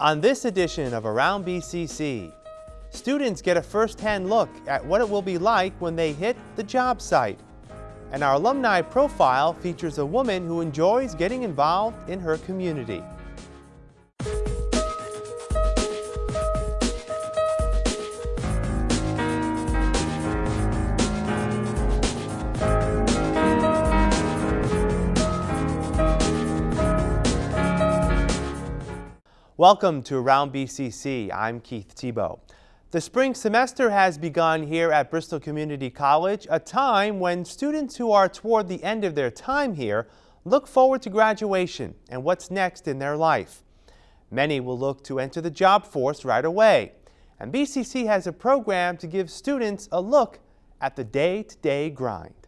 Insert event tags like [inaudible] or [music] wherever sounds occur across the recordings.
On this edition of Around BCC, students get a first-hand look at what it will be like when they hit the job site. And our alumni profile features a woman who enjoys getting involved in her community. Welcome to Around BCC. I'm Keith Tebow. The spring semester has begun here at Bristol Community College, a time when students who are toward the end of their time here look forward to graduation and what's next in their life. Many will look to enter the job force right away, and BCC has a program to give students a look at the day-to-day -day grind.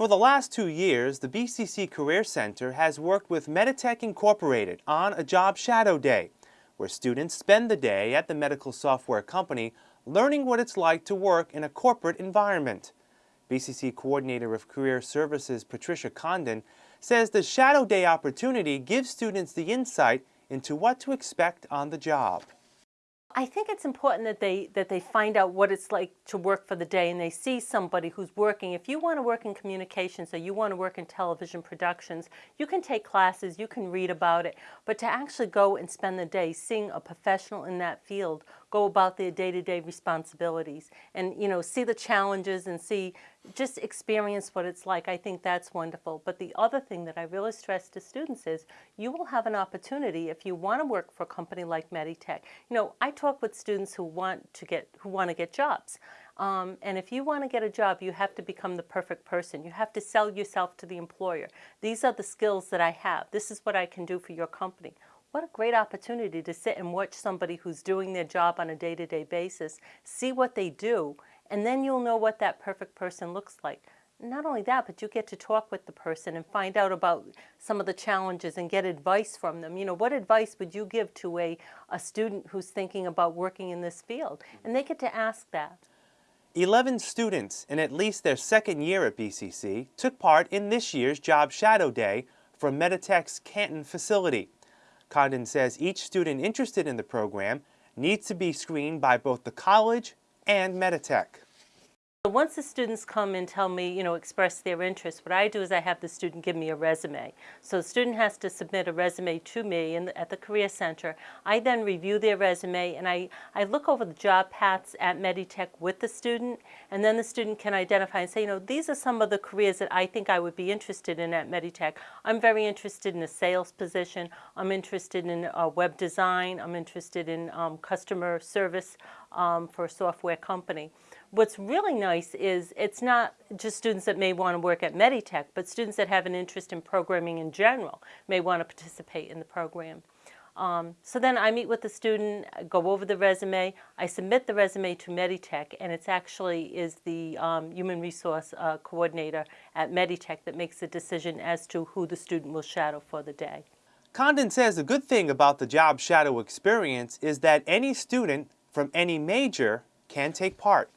For the last two years, the BCC Career Center has worked with Meditech Incorporated on a Job Shadow Day, where students spend the day at the medical software company learning what it's like to work in a corporate environment. BCC Coordinator of Career Services Patricia Condon says the Shadow Day opportunity gives students the insight into what to expect on the job. I think it's important that they that they find out what it's like to work for the day and they see somebody who's working. If you want to work in communications or you want to work in television productions, you can take classes, you can read about it, but to actually go and spend the day seeing a professional in that field go about their day-to-day -day responsibilities and you know see the challenges and see just experience what it's like. I think that's wonderful. But the other thing that I really stress to students is you will have an opportunity if you want to work for a company like Meditech. You know, I talk with students who want to get who want to get jobs. Um, and if you want to get a job, you have to become the perfect person. You have to sell yourself to the employer. These are the skills that I have. This is what I can do for your company. What a great opportunity to sit and watch somebody who's doing their job on a day-to-day -day basis, see what they do, and then you'll know what that perfect person looks like. Not only that, but you get to talk with the person and find out about some of the challenges and get advice from them. You know, what advice would you give to a, a student who's thinking about working in this field? And they get to ask that. 11 students in at least their second year at BCC took part in this year's Job Shadow Day from Meditech's Canton facility. Condon says each student interested in the program needs to be screened by both the college and Meditech. So once the students come and tell me, you know, express their interest, what I do is I have the student give me a resume. So the student has to submit a resume to me the, at the Career Center. I then review their resume and I, I look over the job paths at Meditech with the student and then the student can identify and say, you know, these are some of the careers that I think I would be interested in at Meditech. I'm very interested in a sales position. I'm interested in uh, web design. I'm interested in um, customer service um, for a software company. What's really nice is it's not just students that may want to work at Meditech, but students that have an interest in programming in general may want to participate in the program. Um, so then I meet with the student, go over the resume, I submit the resume to Meditech, and it's actually is the um, human resource uh, coordinator at Meditech that makes the decision as to who the student will shadow for the day. Condon says the good thing about the job shadow experience is that any student from any major can take part.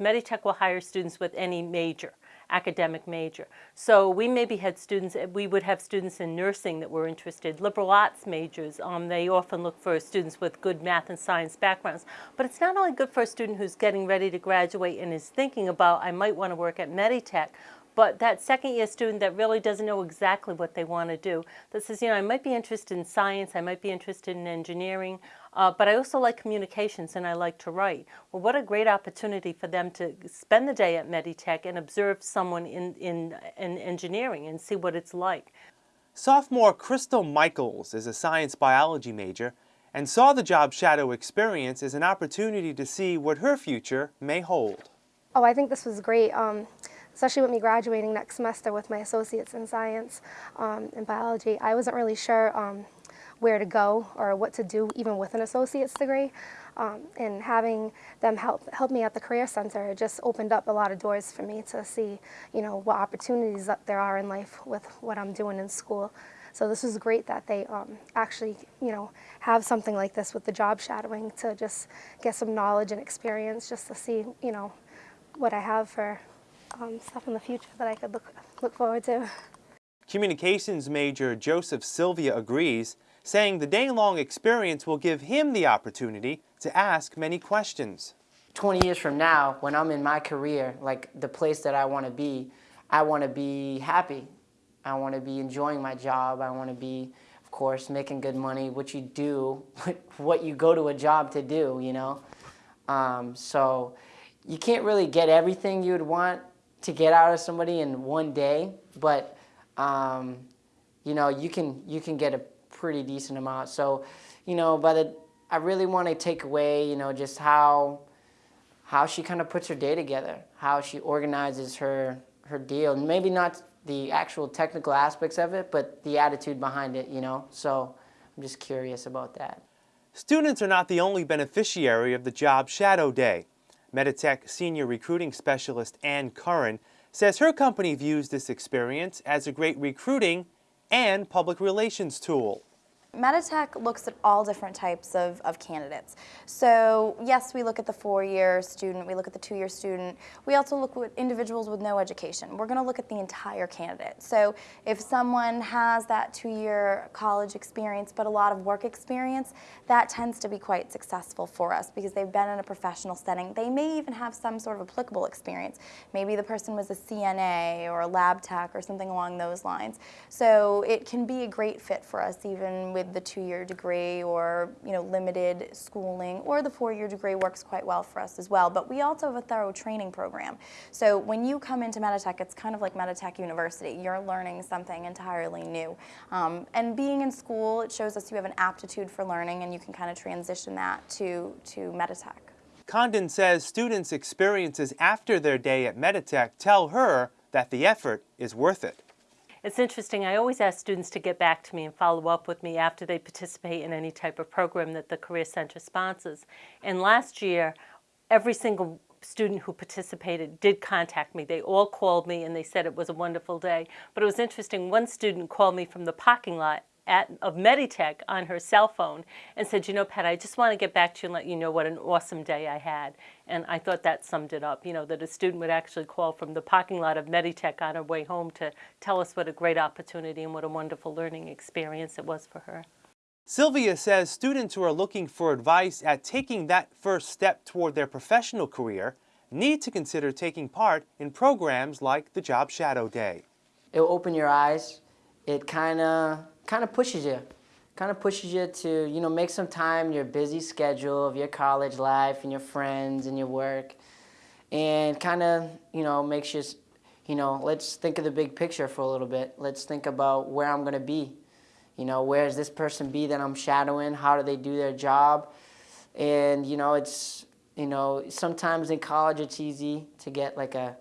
Meditech will hire students with any major, academic major. So we maybe had students, we would have students in nursing that were interested, liberal arts majors. Um, they often look for students with good math and science backgrounds. But it's not only good for a student who's getting ready to graduate and is thinking about, I might want to work at Meditech, but that second year student that really doesn't know exactly what they want to do, that says, you know, I might be interested in science, I might be interested in engineering, uh, but I also like communications and I like to write. Well, what a great opportunity for them to spend the day at Meditech and observe someone in, in, in engineering and see what it's like. Sophomore Crystal Michaels is a science biology major and saw the job shadow experience as an opportunity to see what her future may hold. Oh, I think this was great. Um, especially with me graduating next semester with my associates in science um, and biology. I wasn't really sure um, where to go or what to do even with an associate's degree. Um, and having them help help me at the Career Center just opened up a lot of doors for me to see, you know, what opportunities there are in life with what I'm doing in school. So this was great that they um, actually, you know, have something like this with the job shadowing to just get some knowledge and experience just to see, you know, what I have for um, stuff in the future that I could look, look forward to. Communications major Joseph Sylvia agrees saying the day-long experience will give him the opportunity to ask many questions. 20 years from now, when I'm in my career, like the place that I want to be, I want to be happy. I want to be enjoying my job. I want to be, of course, making good money, what you do, [laughs] what you go to a job to do, you know? Um, so you can't really get everything you would want to get out of somebody in one day, but um, you know, you can, you can get a pretty decent amount. So, you know, but the, I really want to take away, you know, just how, how she kind of puts her day together, how she organizes her, her deal. and Maybe not the actual technical aspects of it, but the attitude behind it, you know? So I'm just curious about that. Students are not the only beneficiary of the Job Shadow Day. Meditech Senior Recruiting Specialist Ann Curran says her company views this experience as a great recruiting and public relations tool. Meditech looks at all different types of, of candidates. So yes, we look at the four-year student, we look at the two-year student. We also look at individuals with no education. We're going to look at the entire candidate. So if someone has that two-year college experience but a lot of work experience, that tends to be quite successful for us because they've been in a professional setting. They may even have some sort of applicable experience. Maybe the person was a CNA or a lab tech or something along those lines. So it can be a great fit for us even with the two-year degree or you know limited schooling or the four-year degree works quite well for us as well. But we also have a thorough training program. So when you come into Meditech, it's kind of like Meditech University. You're learning something entirely new. Um, and being in school, it shows us you have an aptitude for learning and you can kind of transition that to, to Meditech. Condon says students' experiences after their day at Meditech tell her that the effort is worth it. It's interesting, I always ask students to get back to me and follow up with me after they participate in any type of program that the Career Center sponsors. And last year, every single student who participated did contact me. They all called me and they said it was a wonderful day. But it was interesting, one student called me from the parking lot at, of Meditech on her cell phone and said, you know, Pat, I just want to get back to you and let you know what an awesome day I had. And I thought that summed it up, you know, that a student would actually call from the parking lot of Meditech on her way home to tell us what a great opportunity and what a wonderful learning experience it was for her. Sylvia says students who are looking for advice at taking that first step toward their professional career need to consider taking part in programs like the Job Shadow Day. It will open your eyes. It kind of kind of pushes you, kind of pushes you to, you know, make some time your busy schedule of your college life and your friends and your work and kind of, you know, makes you, you know, let's think of the big picture for a little bit. Let's think about where I'm going to be. You know, where is this person be that I'm shadowing? How do they do their job? And, you know, it's, you know, sometimes in college it's easy to get like a,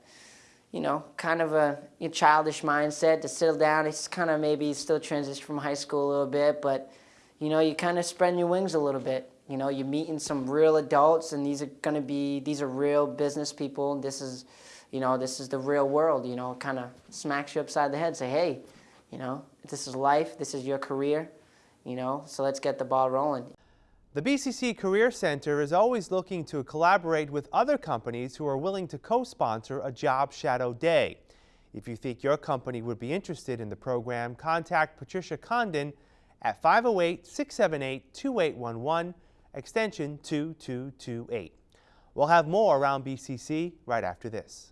you know, kind of a, childish mindset to settle down. It's kind of maybe still transition from high school a little bit, but you know, you kind of spread your wings a little bit. You know, you're meeting some real adults, and these are going to be these are real business people. This is, you know, this is the real world. You know, kind of smacks you upside the head. Say, hey, you know, this is life. This is your career. You know, so let's get the ball rolling. The BCC Career Center is always looking to collaborate with other companies who are willing to co-sponsor a Job Shadow Day. If you think your company would be interested in the program, contact Patricia Condon at 508-678-2811, extension 2228. We'll have more around BCC right after this.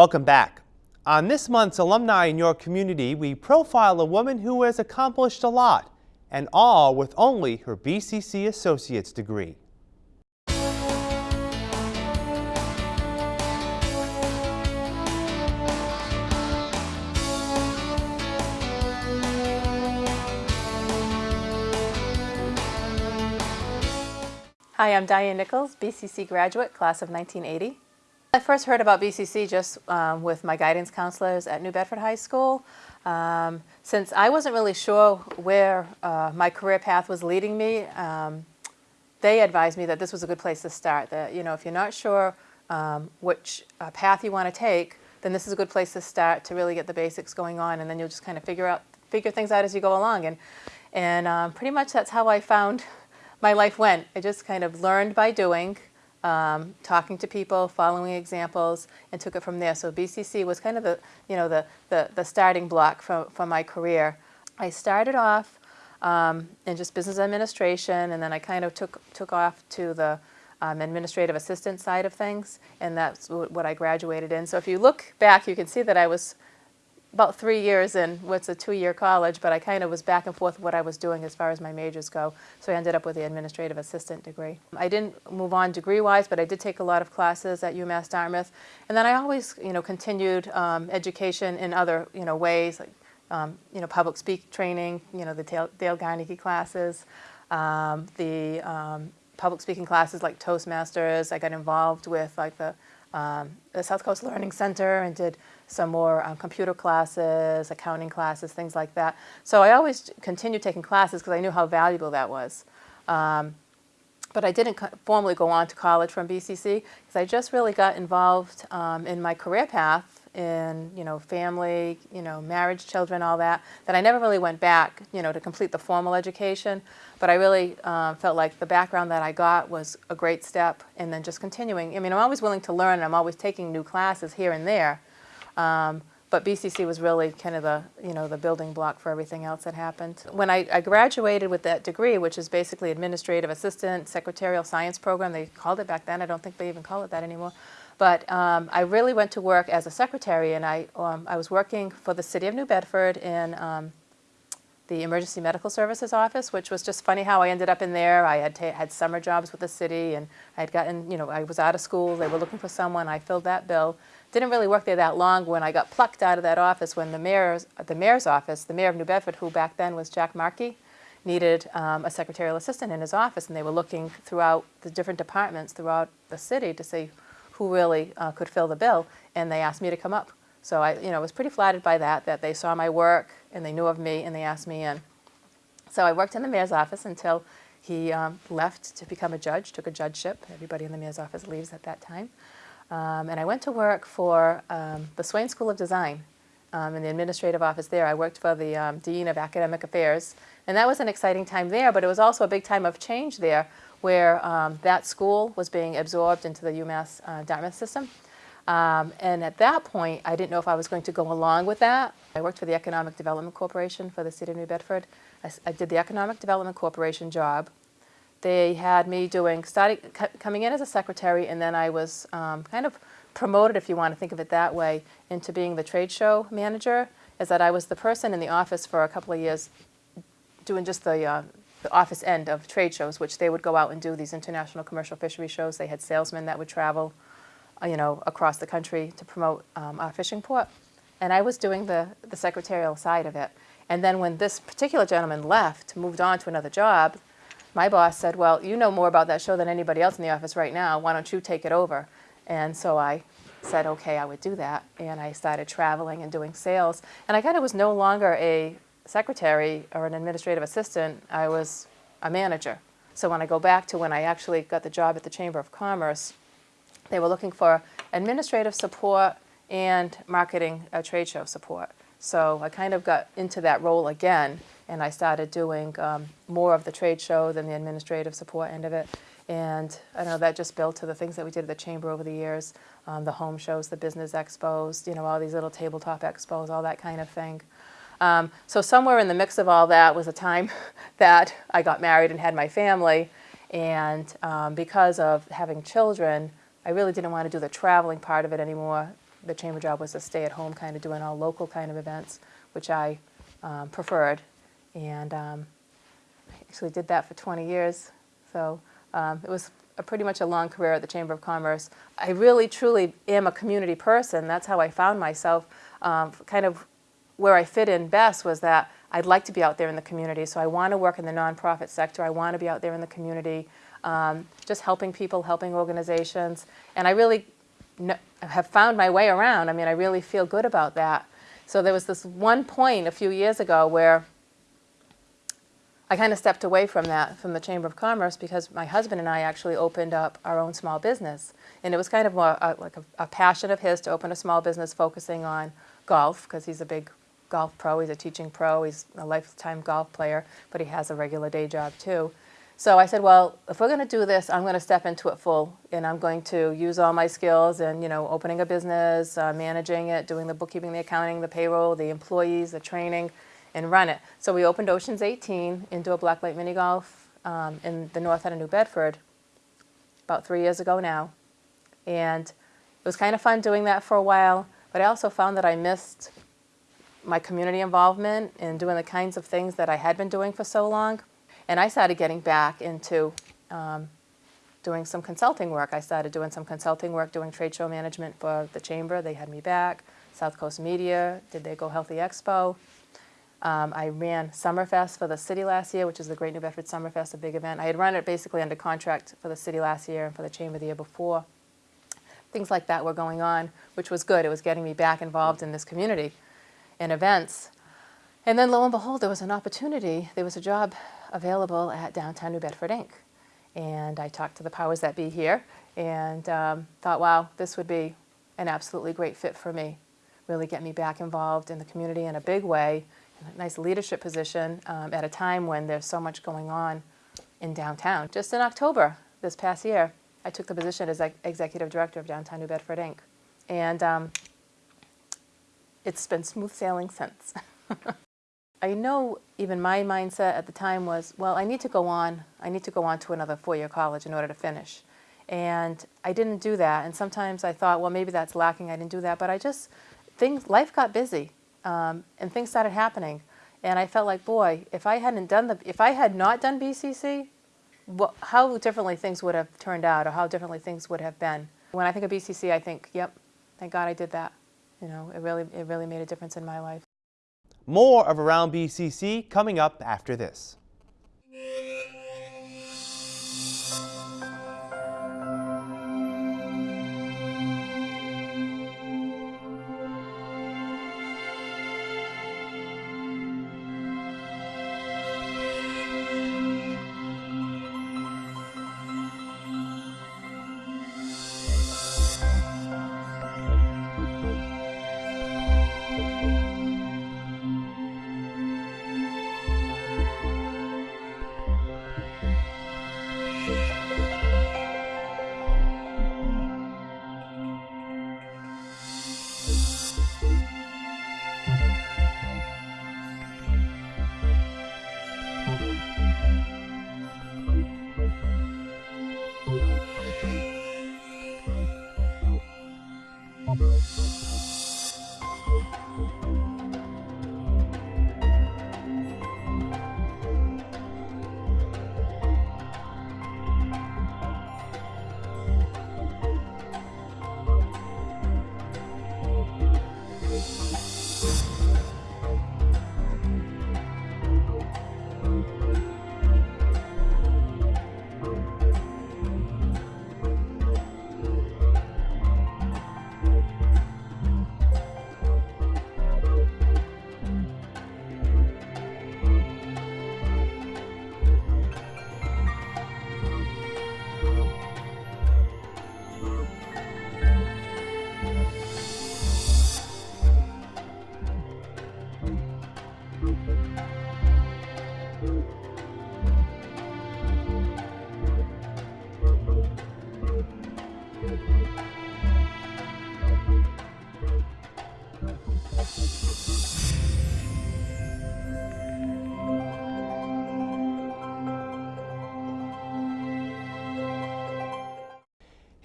Welcome back. On this month's Alumni in Your Community, we profile a woman who has accomplished a lot, and all with only her BCC Associate's degree. Hi, I'm Diane Nichols, BCC graduate, class of 1980. I first heard about BCC just um, with my guidance counselors at New Bedford High School. Um, since I wasn't really sure where uh, my career path was leading me, um, they advised me that this was a good place to start. That you know, if you're not sure um, which uh, path you want to take, then this is a good place to start to really get the basics going on, and then you'll just kind of figure out figure things out as you go along. And and um, pretty much that's how I found [laughs] my life went. I just kind of learned by doing, um, talking to people, following examples, and took it from there. So BCC was kind of the, you know, the, the, the starting block for, for my career. I started off um, in just business administration, and then I kind of took, took off to the um, administrative assistant side of things, and that's what I graduated in. So if you look back, you can see that I was about three years in what's a two-year college, but I kind of was back and forth what I was doing as far as my majors go. So I ended up with the administrative assistant degree. I didn't move on degree-wise, but I did take a lot of classes at UMass Dartmouth. And then I always, you know, continued um, education in other, you know, ways, like, um, you know, public speak training, you know, the Dale, Carnegie classes, um, the um, public speaking classes like Toastmasters. I got involved with like the um, the South Coast Learning Center and did some more um, computer classes, accounting classes, things like that. So I always continued taking classes because I knew how valuable that was. Um, but I didn't formally go on to college from BCC because I just really got involved um, in my career path in you know family, you know marriage, children, all that. That I never really went back, you know, to complete the formal education. But I really uh, felt like the background that I got was a great step, and then just continuing. I mean, I'm always willing to learn, and I'm always taking new classes here and there. Um, but BCC was really kind of the, you know, the building block for everything else that happened. When I, I, graduated with that degree, which is basically administrative assistant, secretarial science program, they called it back then, I don't think they even call it that anymore. But um, I really went to work as a secretary, and I, um, I was working for the city of New Bedford in um, the Emergency Medical Services Office, which was just funny how I ended up in there. I had had summer jobs with the city, and I had gotten, you know, I was out of school. They were looking for someone. I filled that bill. Didn't really work there that long when I got plucked out of that office when the mayor's, the mayor's office, the mayor of New Bedford, who back then was Jack Markey, needed um, a secretarial assistant in his office, and they were looking throughout the different departments throughout the city to see who really uh, could fill the bill, and they asked me to come up. So I, you know, was pretty flattered by that, that they saw my work and they knew of me and they asked me in. So I worked in the mayor's office until he um, left to become a judge, took a judgeship. Everybody in the mayor's office leaves at that time. Um, and I went to work for um, the Swain School of Design um, in the administrative office there. I worked for the um, Dean of Academic Affairs. And that was an exciting time there, but it was also a big time of change there where um, that school was being absorbed into the UMass uh, Dartmouth system. Um, and at that point, I didn't know if I was going to go along with that. I worked for the Economic Development Corporation for the city of New Bedford. I, I did the Economic Development Corporation job. They had me doing, coming in as a secretary, and then I was um, kind of promoted, if you want to think of it that way, into being the trade show manager, is that I was the person in the office for a couple of years doing just the uh, the office end of trade shows, which they would go out and do these international commercial fishery shows. They had salesmen that would travel, you know, across the country to promote um, our fishing port. And I was doing the, the secretarial side of it. And then when this particular gentleman left, moved on to another job, my boss said, well, you know more about that show than anybody else in the office right now. Why don't you take it over? And so I said, okay, I would do that. And I started traveling and doing sales. And I kind of was no longer a secretary or an administrative assistant, I was a manager. So when I go back to when I actually got the job at the Chamber of Commerce, they were looking for administrative support and marketing uh, trade show support. So I kind of got into that role again, and I started doing um, more of the trade show than the administrative support end of it. And I know that just built to the things that we did at the Chamber over the years, um, the home shows, the business expos, you know, all these little tabletop expos, all that kind of thing. Um, so somewhere in the mix of all that was a time [laughs] that I got married and had my family. And um, because of having children, I really didn't want to do the traveling part of it anymore. The chamber job was to stay at home, kind of doing all local kind of events, which I um, preferred. And um, I actually did that for 20 years. So um, it was a pretty much a long career at the Chamber of Commerce. I really, truly am a community person. That's how I found myself, um, kind of where I fit in best was that I'd like to be out there in the community. So I want to work in the nonprofit sector. I want to be out there in the community, um, just helping people, helping organizations. And I really have found my way around. I mean, I really feel good about that. So there was this one point a few years ago where I kind of stepped away from that, from the Chamber of Commerce, because my husband and I actually opened up our own small business. And it was kind of more, uh, like a, a passion of his to open a small business focusing on golf, because he's a big golf pro, he's a teaching pro, he's a lifetime golf player, but he has a regular day job too. So I said, well, if we're going to do this, I'm going to step into it full, and I'm going to use all my skills and, you know, opening a business, uh, managing it, doing the bookkeeping, the accounting, the payroll, the employees, the training, and run it. So we opened Oceans 18 indoor blacklight mini golf um, in the north end of New Bedford about three years ago now. And it was kind of fun doing that for a while, but I also found that I missed my community involvement and doing the kinds of things that I had been doing for so long. And I started getting back into um, doing some consulting work. I started doing some consulting work, doing trade show management for the chamber. They had me back. South Coast Media did they Go Healthy Expo. Um, I ran Summerfest for the city last year, which is the Great New Bedford Summerfest, a big event. I had run it basically under contract for the city last year and for the chamber the year before. Things like that were going on, which was good. It was getting me back involved in this community and events. And then lo and behold, there was an opportunity. There was a job available at Downtown New Bedford Inc. And I talked to the powers that be here and um, thought, wow, this would be an absolutely great fit for me. Really get me back involved in the community in a big way, in a nice leadership position um, at a time when there's so much going on in downtown. Just in October this past year, I took the position as executive director of Downtown New Bedford Inc. And um, it's been smooth sailing since. [laughs] I know even my mindset at the time was, well, I need to go on. I need to go on to another four-year college in order to finish. And I didn't do that. And sometimes I thought, well, maybe that's lacking. I didn't do that. But I just, things, life got busy, um, and things started happening. And I felt like, boy, if I hadn't done the, if I had not done BCC, how differently things would have turned out, or how differently things would have been. When I think of BCC, I think, yep, thank God I did that. You know, it really, it really made a difference in my life. More of Around BCC coming up after this.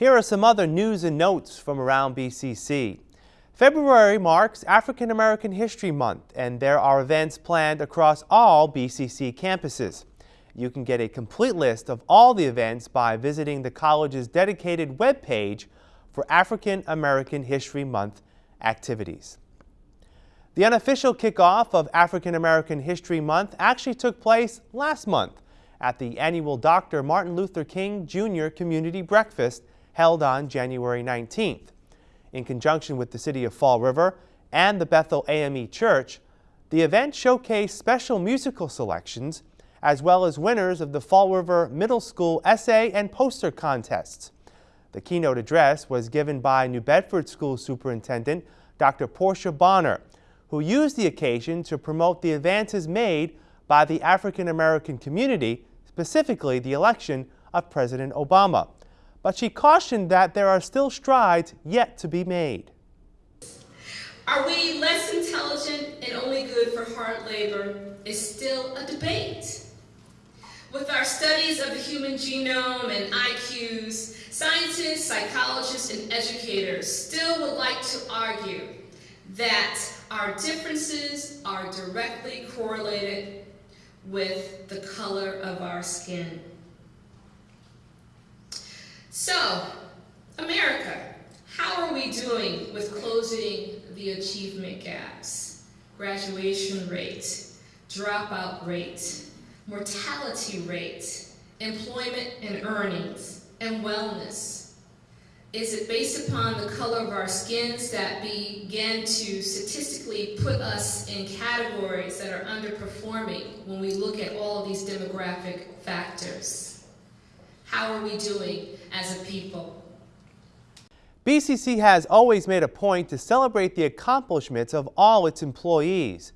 Here are some other news and notes from around BCC. February marks African American History Month, and there are events planned across all BCC campuses. You can get a complete list of all the events by visiting the college's dedicated webpage for African American History Month activities. The unofficial kickoff of African American History Month actually took place last month at the annual Dr. Martin Luther King Jr. Community Breakfast held on January 19th. In conjunction with the City of Fall River and the Bethel AME Church, the event showcased special musical selections as well as winners of the Fall River Middle School essay and poster contests. The keynote address was given by New Bedford School Superintendent Dr. Portia Bonner, who used the occasion to promote the advances made by the African American community, specifically the election of President Obama. But she cautioned that there are still strides yet to be made. Are we less intelligent and only good for hard labor is still a debate. With our studies of the human genome and IQs, scientists, psychologists, and educators still would like to argue that our differences are directly correlated with the color of our skin. So, America, how are we doing with closing the achievement gaps? Graduation rate, dropout rate, mortality rate, employment and earnings, and wellness? Is it based upon the color of our skins that begin to statistically put us in categories that are underperforming when we look at all of these demographic factors? How are we doing as a people? BCC has always made a point to celebrate the accomplishments of all its employees.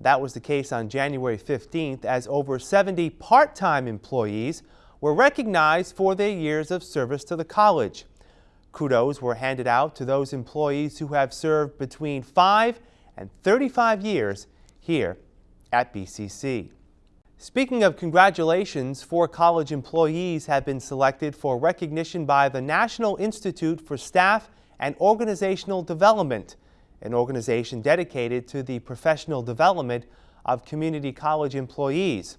That was the case on January 15th as over 70 part-time employees were recognized for their years of service to the college. Kudos were handed out to those employees who have served between 5 and 35 years here at BCC. Speaking of congratulations, four college employees have been selected for recognition by the National Institute for Staff and Organizational Development an organization dedicated to the professional development of community college employees.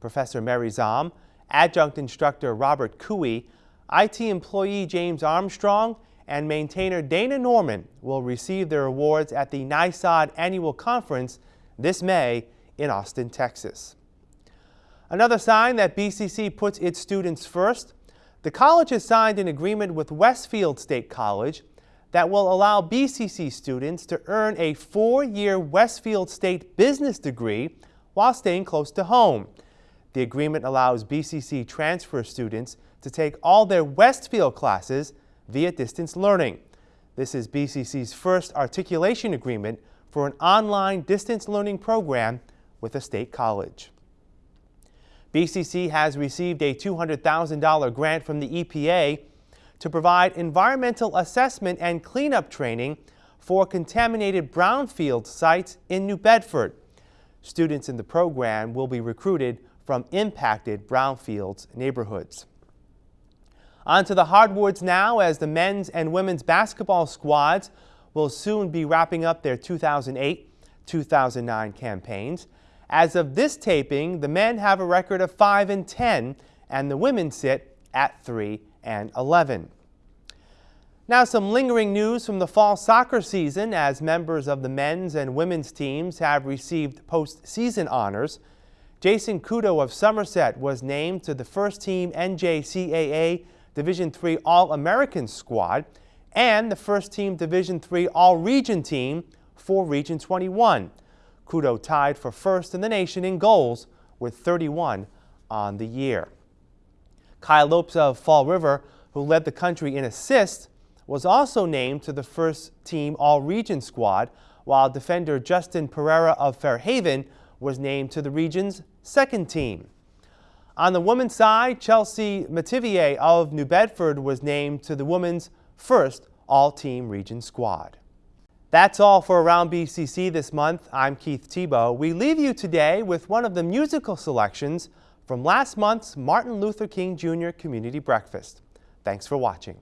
Professor Mary Zahm, adjunct instructor Robert Cooey, IT employee James Armstrong, and maintainer Dana Norman will receive their awards at the NISOD Annual Conference this May in Austin, Texas. Another sign that BCC puts its students first, the college has signed an agreement with Westfield State College that will allow BCC students to earn a four-year Westfield State business degree while staying close to home. The agreement allows BCC transfer students to take all their Westfield classes via distance learning. This is BCC's first articulation agreement for an online distance learning program with a state college. BCC has received a $200,000 grant from the EPA to provide environmental assessment and cleanup training for contaminated brownfield sites in New Bedford. Students in the program will be recruited from impacted brownfields neighborhoods. On to the hardwoods now as the men's and women's basketball squads will soon be wrapping up their 2008-2009 campaigns. As of this taping, the men have a record of 5 and 10 and the women sit at 3 and 11. Now some lingering news from the fall soccer season as members of the men's and women's teams have received postseason honors. Jason Kudo of Somerset was named to the first team NJCAA Division III All-American squad and the first team Division III All-Region team for Region 21. Kudo tied for first in the nation in goals with 31 on the year. Kyle Lopes of Fall River, who led the country in assists, was also named to the first team All-Region squad, while defender Justin Pereira of Fairhaven was named to the region's second team. On the women's side, Chelsea Mativier of New Bedford was named to the women's first all-team region squad. That's all for Around BCC this month. I'm Keith Tebow. We leave you today with one of the musical selections from last month's Martin Luther King Jr. Community Breakfast. Thanks for watching.